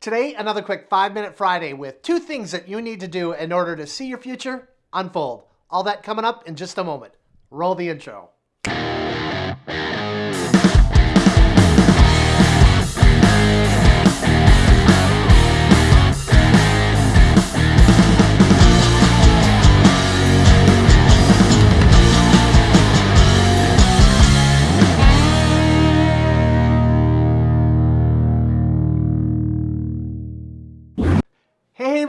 Today, another quick five minute Friday with two things that you need to do in order to see your future unfold. All that coming up in just a moment. Roll the intro.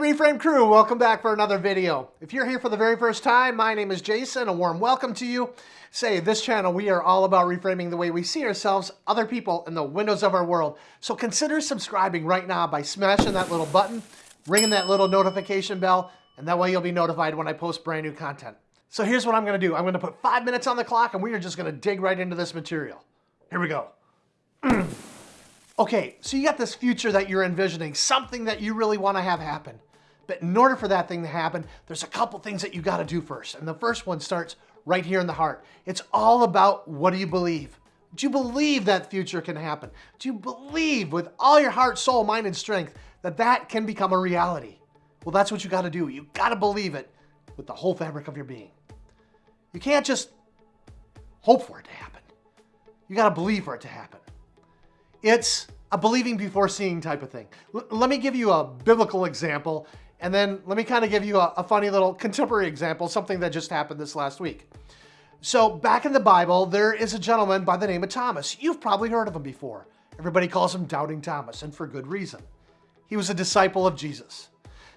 Reframe crew, welcome back for another video. If you're here for the very first time, my name is Jason, a warm welcome to you. Say, this channel, we are all about reframing the way we see ourselves, other people, and the windows of our world. So consider subscribing right now by smashing that little button, ringing that little notification bell, and that way you'll be notified when I post brand new content. So here's what I'm gonna do. I'm gonna put five minutes on the clock and we are just gonna dig right into this material. Here we go. Okay, so you got this future that you're envisioning, something that you really want to have happen. But in order for that thing to happen, there's a couple things that you got to do first. And the first one starts right here in the heart. It's all about what do you believe? Do you believe that future can happen? Do you believe with all your heart, soul, mind, and strength that that can become a reality? Well, that's what you got to do. You got to believe it with the whole fabric of your being. You can't just hope for it to happen. You got to believe for it to happen. It's a believing before seeing type of thing. L let me give you a biblical example, and then let me kind of give you a, a funny little contemporary example, something that just happened this last week. So back in the Bible, there is a gentleman by the name of Thomas. You've probably heard of him before. Everybody calls him Doubting Thomas, and for good reason. He was a disciple of Jesus.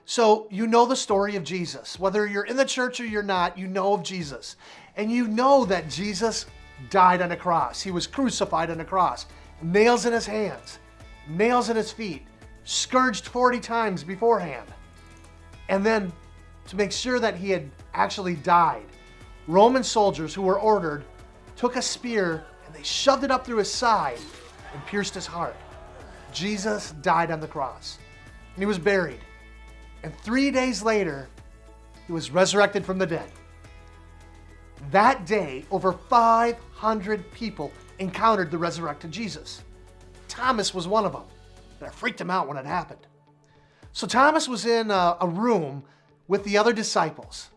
So you know the story of Jesus. Whether you're in the church or you're not, you know of Jesus. And you know that Jesus died on a cross. He was crucified on a cross nails in his hands, nails in his feet, scourged 40 times beforehand. And then to make sure that he had actually died, Roman soldiers who were ordered took a spear and they shoved it up through his side and pierced his heart. Jesus died on the cross and he was buried. And three days later, he was resurrected from the dead. That day, over 500 people encountered the resurrected Jesus. Thomas was one of them. That freaked him out when it happened. So Thomas was in a, a room with the other disciples.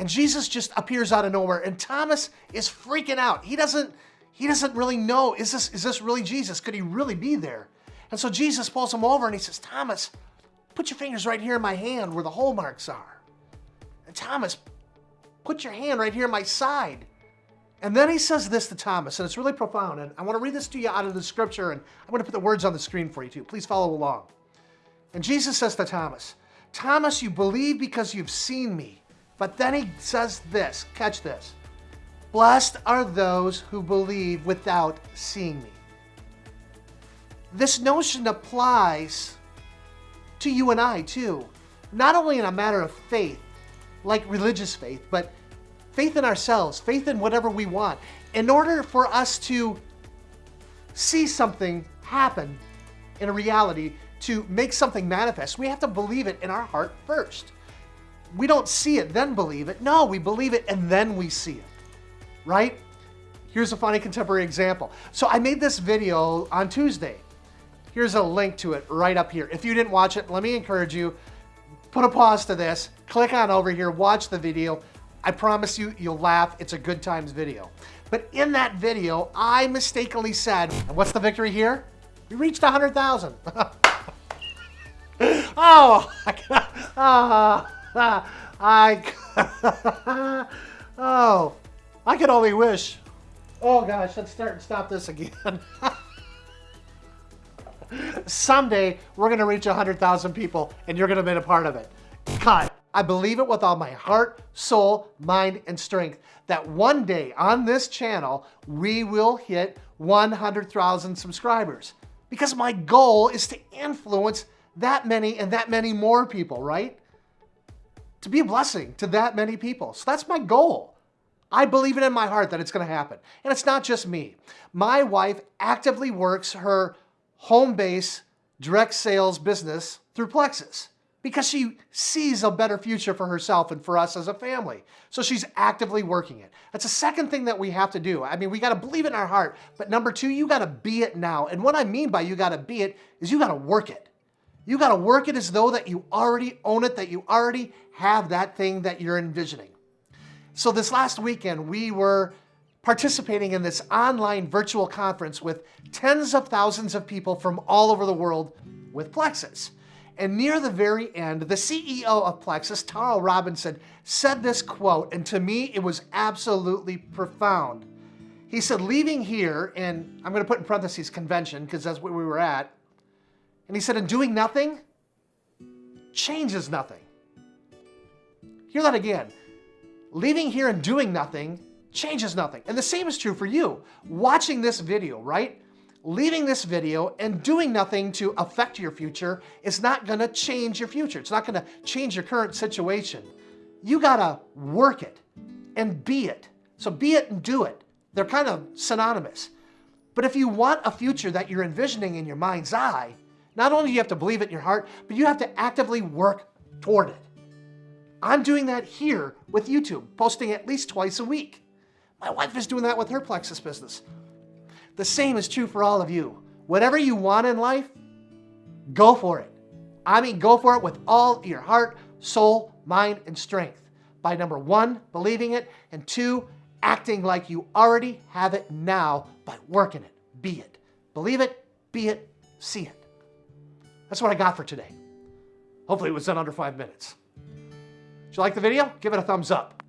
And Jesus just appears out of nowhere and Thomas is freaking out. He doesn't he doesn't really know is this is this really Jesus? Could he really be there? And so Jesus pulls him over and he says, "Thomas, put your fingers right here in my hand where the hole marks are." And Thomas, put your hand right here in my side. And then he says this to Thomas, and it's really profound. And I want to read this to you out of the scripture, and I'm going to put the words on the screen for you too. Please follow along. And Jesus says to Thomas, Thomas, you believe because you've seen me. But then he says this, catch this. Blessed are those who believe without seeing me. This notion applies to you and I too. Not only in a matter of faith, like religious faith, but faith in ourselves, faith in whatever we want. In order for us to see something happen in a reality, to make something manifest, we have to believe it in our heart first. We don't see it, then believe it. No, we believe it and then we see it, right? Here's a funny contemporary example. So I made this video on Tuesday. Here's a link to it right up here. If you didn't watch it, let me encourage you, put a pause to this, click on over here, watch the video, I promise you, you'll laugh. It's a good times video. But in that video, I mistakenly said, and what's the victory here? We reached 100,000. oh, I, uh, I, oh, I could only wish. Oh gosh, let's start and stop this again. Someday, we're gonna reach 100,000 people and you're gonna be a part of it. Cut. I believe it with all my heart, soul, mind, and strength that one day on this channel, we will hit 100,000 subscribers. Because my goal is to influence that many and that many more people, right? To be a blessing to that many people. So that's my goal. I believe it in my heart that it's going to happen. And it's not just me. My wife actively works her home base direct sales business through Plexus because she sees a better future for herself and for us as a family. So she's actively working it. That's the second thing that we have to do. I mean, we got to believe in our heart. But number two, you got to be it now. And what I mean by you got to be it is you got to work it. You got to work it as though that you already own it, that you already have that thing that you're envisioning. So this last weekend, we were participating in this online virtual conference with tens of thousands of people from all over the world with Plexus. And near the very end, the CEO of Plexus, Tarl Robinson, said this quote, and to me, it was absolutely profound. He said, leaving here, and I'm going to put in parentheses convention because that's where we were at. And he said, and doing nothing changes nothing. Hear that again. Leaving here and doing nothing changes nothing. And the same is true for you. Watching this video, right? Leaving this video and doing nothing to affect your future is not gonna change your future. It's not gonna change your current situation. You gotta work it and be it. So be it and do it. They're kind of synonymous. But if you want a future that you're envisioning in your mind's eye, not only do you have to believe it in your heart, but you have to actively work toward it. I'm doing that here with YouTube, posting at least twice a week. My wife is doing that with her Plexus business. The same is true for all of you. Whatever you want in life, go for it. I mean, go for it with all your heart, soul, mind, and strength. By number one, believing it, and two, acting like you already have it now by working it. Be it. Believe it, be it, see it. That's what I got for today. Hopefully it was done under five minutes. Did you like the video? Give it a thumbs up.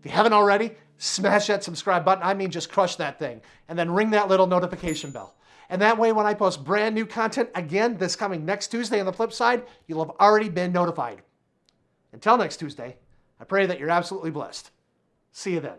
If you haven't already, smash that subscribe button. I mean, just crush that thing. And then ring that little notification bell. And that way, when I post brand new content again this coming next Tuesday on the flip side, you'll have already been notified. Until next Tuesday, I pray that you're absolutely blessed. See you then.